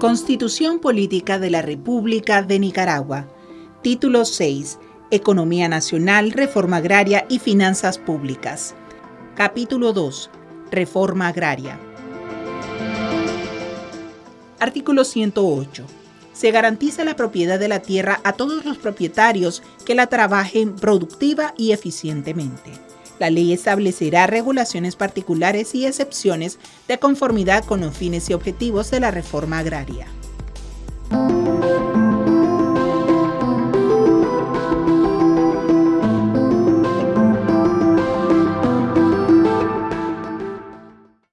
Constitución Política de la República de Nicaragua. Título 6. Economía Nacional, Reforma Agraria y Finanzas Públicas. Capítulo 2. Reforma Agraria. Artículo 108. Se garantiza la propiedad de la tierra a todos los propietarios que la trabajen productiva y eficientemente. La ley establecerá regulaciones particulares y excepciones de conformidad con los fines y objetivos de la reforma agraria.